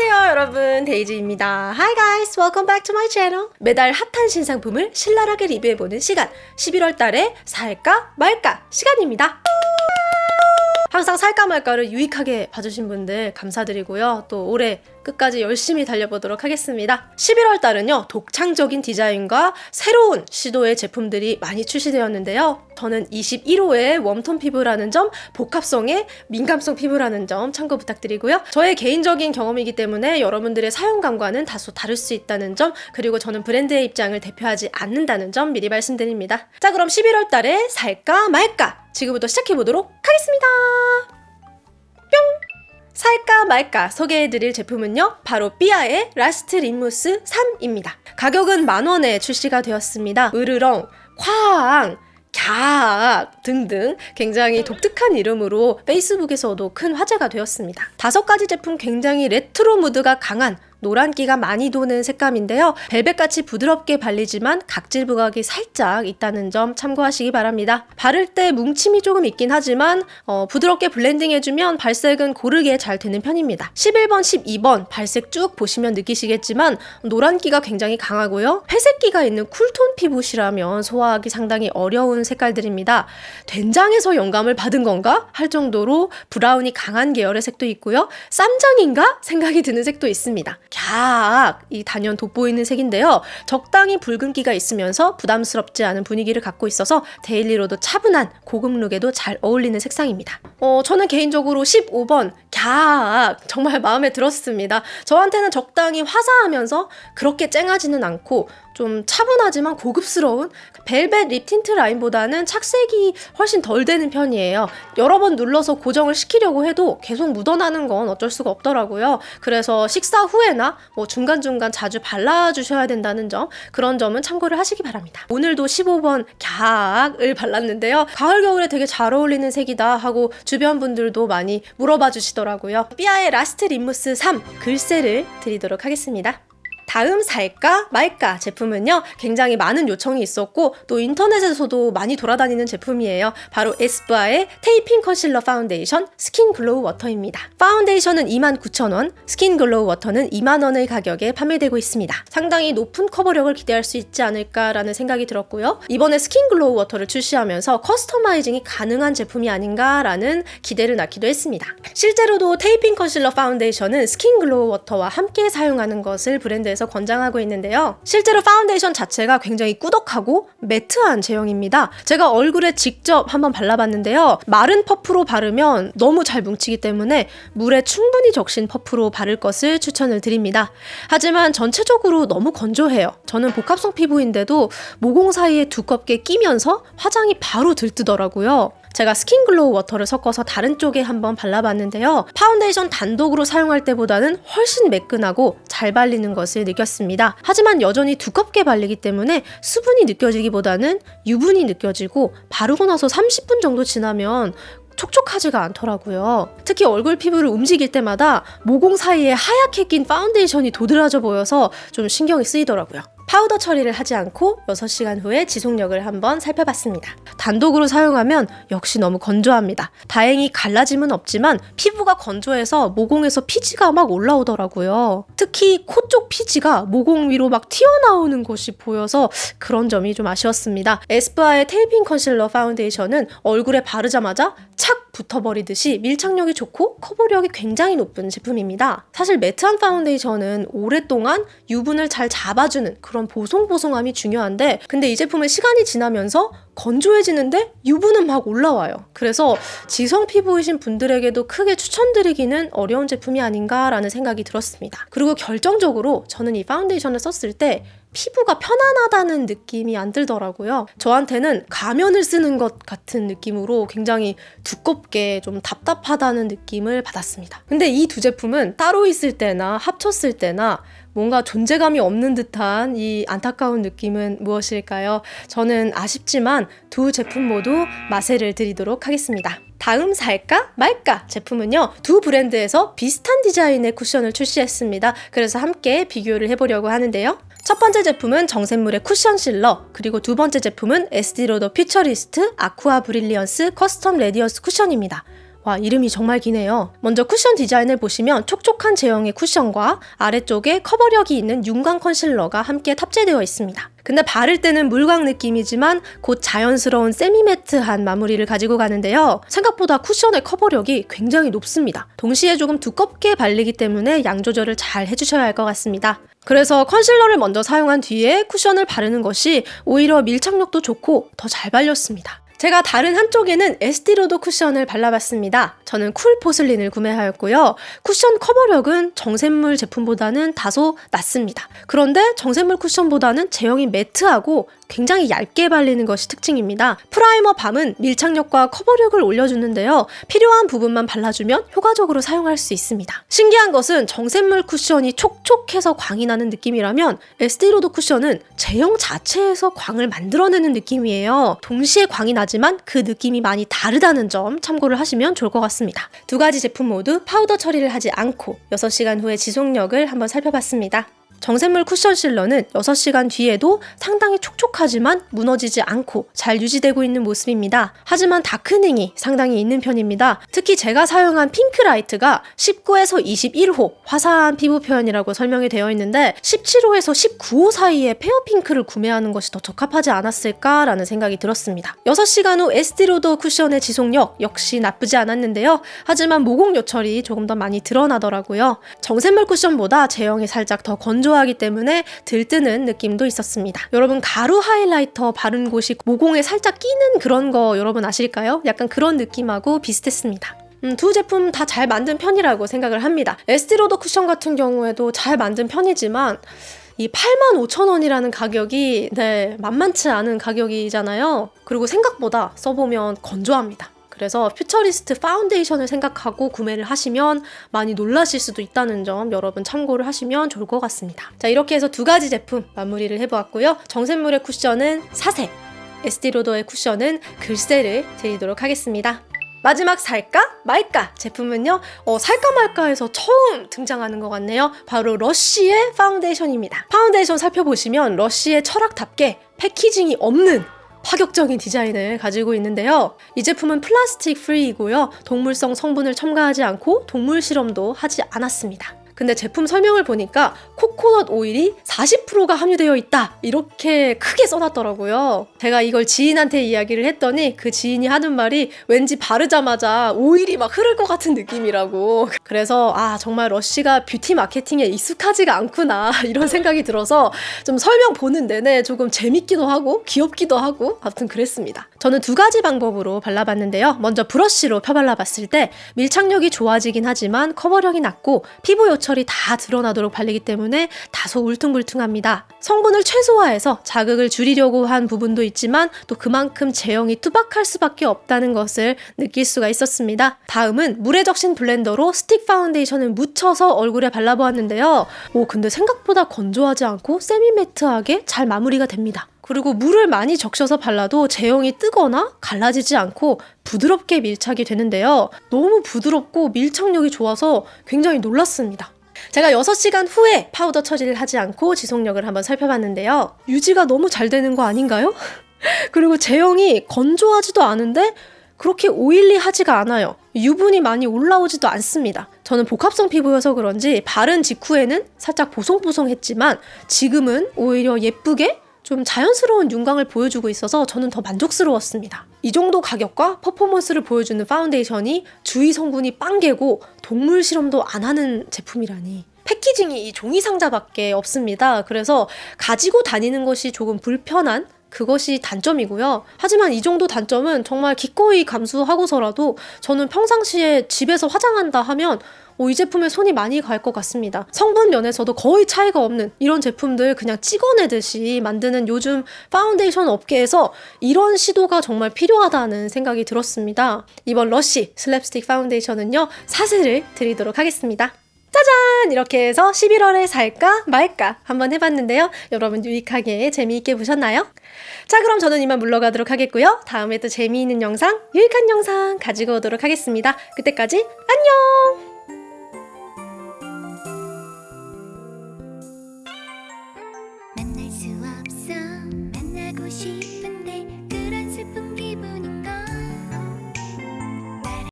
안녕하세요 여러분. 데이지입니다. Hi guys welcome back to my channel. 매달 핫한 신상품을 신랄하게 리뷰해보는 시간. 11월 달에 살까 말까 시간입니다. 항상 살까 말까를 유익하게 봐주신 분들 감사드리고요. 또 올해 끝까지 열심히 달려보도록 하겠습니다. 11월 달은요, 독창적인 디자인과 새로운 시도의 제품들이 많이 출시되었는데요. 저는 21호의 웜톤 피부라는 점, 복합성의 민감성 피부라는 점 참고 부탁드리고요. 저의 개인적인 경험이기 때문에 여러분들의 사용감과는 다소 다를 수 있다는 점, 그리고 저는 브랜드의 입장을 대표하지 않는다는 점 미리 말씀드립니다. 자, 그럼 11월 달에 살까 말까 지금부터 시작해보도록 하겠습니다. 뿅! 살까 말까 소개해드릴 제품은요 바로 삐아의 Last Lip Mousse 3입니다 가격은 만원에 출시가 되었습니다 으르렁, 쾅, 갸악 등등 굉장히 독특한 이름으로 Facebook에서도 큰 화제가 되었습니다 다섯 가지 제품 굉장히 retro mood가 강한 노란기가 많이 도는 색감인데요. 벨벳같이 부드럽게 발리지만 각질 부각이 살짝 있다는 점 참고하시기 바랍니다. 바를 때 뭉침이 조금 있긴 하지만 어, 부드럽게 blending해주면 발색은 고르게 잘 되는 편입니다. 11번, 12번 발색 쭉 보시면 느끼시겠지만 노란기가 굉장히 강하고요. 회색기가 있는 cool톤 피부시라면 소화하기 상당히 어려운 색깔들입니다. 된장에서 영감을 받은 건가? 할 정도로 brown이 강한 계열의 색도 있고요. 쌈장인가? 생각이 드는 색도 있습니다. 갸악 이 단연 돋보이는 색인데요. 적당히 붉은기가 있으면서 부담스럽지 않은 분위기를 갖고 있어서 daily로도 차분한 고급 look에도 잘 어울리는 색상입니다. 어, 저는 개인적으로 15번 갸악 정말 마음에 들었습니다. 저한테는 적당히 화사하면서 그렇게 쨍하지는 않고 좀 차분하지만 고급스러운 벨벳 립 틴트 라인보다는 착색이 훨씬 덜 되는 편이에요. 여러 번 눌러서 고정을 시키려고 해도 계속 묻어나는 건 어쩔 수가 없더라고요. 그래서 식사 후에나 뭐 중간중간 자주 발라주셔야 된다는 점 그런 점은 참고를 하시기 바랍니다. 오늘도 15번 갸악을 발랐는데요. 가을 겨울에 되게 잘 어울리는 색이다 하고 주변 분들도 많이 물어봐 주시더라고요. 삐아의 라스트 립무스 3 글쎄를 드리도록 하겠습니다. 다음 살까 말까 제품은요 굉장히 많은 요청이 있었고 또 인터넷에서도 많이 돌아다니는 제품이에요. 바로 에스쁘아의 테이핑 컨실러 파운데이션 스킨 글로우 워터입니다. 파운데이션은 29,000원 스킨 글로우 워터는 2만원의 가격에 판매되고 있습니다. 상당히 높은 커버력을 기대할 수 있지 않을까라는 생각이 들었고요. 이번에 스킨 글로우 워터를 출시하면서 커스터마이징이 가능한 제품이 아닌가라는 기대를 낳기도 했습니다. 실제로도 테이핑 컨실러 파운데이션은 스킨 글로우 워터와 함께 사용하는 것을 브랜드에서 권장하고 있는데요. 실제로 파운데이션 자체가 굉장히 꾸덕하고 매트한 제형입니다. 제가 얼굴에 직접 한번 발라봤는데요. 마른 퍼프로 바르면 너무 잘 뭉치기 때문에 물에 충분히 적신 퍼프로 바를 것을 추천을 드립니다. 하지만 전체적으로 너무 건조해요. 저는 복합성 피부인데도 모공 사이에 두껍게 끼면서 화장이 바로 들뜨더라고요. 제가 스킨글로우 워터를 섞어서 다른 쪽에 한번 발라봤는데요. 파운데이션 단독으로 사용할 때보다는 훨씬 매끈하고 잘 발리는 것을 느꼈습니다. 하지만 여전히 두껍게 발리기 때문에 수분이 느껴지기보다는 유분이 느껴지고 바르고 나서 30분 정도 지나면 촉촉하지가 않더라고요. 특히 얼굴 피부를 움직일 때마다 모공 사이에 하얗게 낀 파운데이션이 도드라져 보여서 좀 신경이 쓰이더라고요. 파우더 처리를 하지 않고 6시간 후에 지속력을 한번 살펴봤습니다. 단독으로 사용하면 역시 너무 건조합니다. 다행히 갈라짐은 없지만 피부가 건조해서 모공에서 피지가 막 올라오더라고요. 특히 코 쪽 피지가 모공 위로 막 튀어나오는 것이 보여서 그런 점이 좀 아쉬웠습니다. 에스쁘아의 테이핑 컨실러 파운데이션은 얼굴에 바르자마자 착 붙어버리듯이 밀착력이 좋고 커버력이 굉장히 높은 제품입니다. 사실 매트한 파운데이션은 오랫동안 유분을 잘 잡아주는 그런 보송보송함이 중요한데 근데 이 제품은 시간이 지나면서 건조해지는데 유분은 막 올라와요. 그래서 지성 피부이신 분들에게도 크게 추천드리기는 어려운 제품이 아닌가라는 생각이 들었습니다. 그리고 결정적으로 저는 이 파운데이션을 썼을 때 피부가 편안하다는 느낌이 안 들더라고요. 저한테는 가면을 쓰는 것 같은 느낌으로 굉장히 두껍게 좀 답답하다는 느낌을 받았습니다. 근데 이 두 제품은 따로 있을 때나 합쳤을 때나 뭔가 존재감이 없는 듯한 이 안타까운 느낌은 무엇일까요? 저는 아쉽지만 두 제품 모두 맛을 드리도록 하겠습니다. 다음 살까 말까 제품은요 두 브랜드에서 비슷한 디자인의 쿠션을 출시했습니다 그래서 함께 비교를 해보려고 하는데요 첫 번째 제품은 정샘물의 쿠션 실러 그리고 두 번째 제품은 에스티로더 퓨처리스트 아쿠아 브릴리언스 커스텀 레디언스 쿠션입니다 와, 이름이 정말 기네요. 먼저 쿠션 디자인을 보시면 촉촉한 제형의 쿠션과 아래쪽에 커버력이 있는 윤광 컨실러가 함께 탑재되어 있습니다. 근데 바를 때는 물광 느낌이지만 곧 자연스러운 세미매트한 마무리를 가지고 가는데요. 생각보다 쿠션의 커버력이 굉장히 높습니다. 동시에 조금 두껍게 발리기 때문에 양 조절을 잘 해주셔야 할 것 같습니다. 그래서 컨실러를 먼저 사용한 뒤에 쿠션을 바르는 것이 오히려 밀착력도 좋고 더 잘 발렸습니다. 제가 다른 한쪽에는 에스티로더 쿠션을 발라봤습니다. 저는 쿨 포슬린을 구매하였고요. 쿠션 커버력은 정샘물 제품보다는 다소 낮습니다. 그런데 정샘물 쿠션보다는 제형이 매트하고 굉장히 얇게 발리는 것이 특징입니다. 프라이머 밤은 밀착력과 커버력을 올려주는데요. 필요한 부분만 발라주면 효과적으로 사용할 수 있습니다. 신기한 것은 정샘물 쿠션이 촉촉해서 광이 나는 느낌이라면 에스티로더 쿠션은 제형 자체에서 광을 만들어내는 느낌이에요. 동시에 광이 나지만 그 느낌이 많이 다르다는 점 참고를 하시면 좋을 것 같습니다. 두 가지 제품 모두 파우더 처리를 하지 않고 6시간 후에 지속력을 한번 살펴봤습니다. 정샘물 쿠션 실러는 6시간 뒤에도 상당히 촉촉하지만 무너지지 않고 잘 유지되고 있는 모습입니다. 하지만 다크닝이 상당히 있는 편입니다. 특히 제가 사용한 핑크라이트가 19에서 21호 화사한 피부 표현이라고 설명이 되어 있는데 17호에서 19호 사이에 페어 핑크를 구매하는 것이 더 적합하지 않았을까라는 생각이 들었습니다. 6시간 후 에스티로더 쿠션의 지속력 역시 나쁘지 않았는데요. 하지만 모공 요철이 조금 더 많이 드러나더라고요. 정샘물 쿠션보다 제형이 살짝 더 건조 건조하기 때문에 들뜨는 느낌도 있었습니다. 여러분 가루 하이라이터 바른 곳이 모공에 살짝 끼는 그런 거 여러분 아실까요? 약간 그런 느낌하고 비슷했습니다. 음, 두 제품 다 잘 만든 편이라고 생각을 합니다. 에스티로더 쿠션 같은 경우에도 잘 만든 편이지만 이 85,000원이라는 가격이 네, 만만치 않은 가격이잖아요. 그리고 생각보다 써보면 건조합니다. 그래서 퓨처리스트 파운데이션을 생각하고 구매를 하시면 많이 놀라실 수도 있다는 점 여러분 참고를 하시면 좋을 것 같습니다. 자 이렇게 해서 두 가지 제품 마무리를 해보았고요. 정샘물의 쿠션은 사세, 에스티로더의 쿠션은 글쎄를 드리도록 하겠습니다. 마지막 살까 말까 제품은요 어, 살까 말까에서 처음 등장하는 것 같네요 바로 러쉬의 파운데이션입니다 파운데이션 살펴보시면 러쉬의 철학답게 패키징이 없는 파격적인 디자인을 가지고 있는데요. 이 제품은 플라스틱 프리이고요. 동물성 성분을 첨가하지 않고 동물 실험도 하지 않았습니다. 근데 제품 설명을 보니까 코코넛 오일이 40%가 함유되어 있다. 이렇게 크게 써놨더라고요. 제가 이걸 지인한테 이야기를 했더니 그 지인이 하는 말이 왠지 바르자마자 오일이 막 흐를 것 같은 느낌이라고. 그래서 아 정말 러쉬가 뷰티 마케팅에 익숙하지가 않구나. 이런 생각이 들어서 좀 설명 보는 내내 조금 재밌기도 하고 귀엽기도 하고 아무튼 그랬습니다. 저는 두 가지 방법으로 발라봤는데요. 먼저 브러쉬로 펴발라봤을 때 밀착력이 좋아지긴 하지만 커버력이 낮고 피부 요철 결이 다 드러나도록 발리기 때문에 다소 울퉁불퉁합니다. 성분을 최소화해서 자극을 줄이려고 한 부분도 있지만 또 그만큼 제형이 투박할 수밖에 없다는 것을 느낄 수가 있었습니다. 다음은 물에 적신 블렌더로 스틱 파운데이션을 묻혀서 얼굴에 발라보았는데요. 오 근데 생각보다 건조하지 않고 semi-matte하게 잘 마무리가 됩니다. 그리고 물을 많이 적셔서 발라도 제형이 뜨거나 갈라지지 않고 부드럽게 밀착이 되는데요. 너무 부드럽고 밀착력이 좋아서 굉장히 놀랐습니다. 제가 6시간 후에 파우더 처리를 하지 않고 지속력을 한번 살펴봤는데요. 유지가 너무 잘 되는 거 아닌가요? 그리고 제형이 건조하지도 않은데 그렇게 oily하지가 않아요. 유분이 많이 올라오지도 않습니다. 저는 복합성 피부여서 그런지 바른 직후에는 살짝 보송보송했지만 지금은 오히려 예쁘게 좀 자연스러운 윤광을 보여주고 있어서 저는 더 만족스러웠습니다. 이 정도 가격과 퍼포먼스를 보여주는 파운데이션이 주의 성분이 빵 개고 동물 실험도 안 하는 제품이라니. 패키징이 이 종이 상자밖에 없습니다. 그래서 가지고 다니는 것이 조금 불편한 그것이 단점이고요. 하지만 이 정도 단점은 정말 기꺼이 감수하고서라도 저는 평상시에 집에서 화장한다 하면 어, 이 제품에 손이 많이 갈 것 같습니다. 성분 면에서도 거의 차이가 없는 이런 제품들 그냥 찍어내듯이 만드는 요즘 파운데이션 업계에서 이런 시도가 정말 필요하다는 생각이 들었습니다. 이번 러쉬 슬랩스틱 파운데이션은요, 사슬을 드리도록 하겠습니다. 짜잔! 이렇게 해서 11월에 살까 말까 한번 해봤는데요. 여러분 유익하게 재미있게 보셨나요? 자 그럼 저는 이만 물러가도록 하겠고요. 다음에 또 재미있는 영상, 유익한 영상 가지고 오도록 하겠습니다. 그때까지 안녕!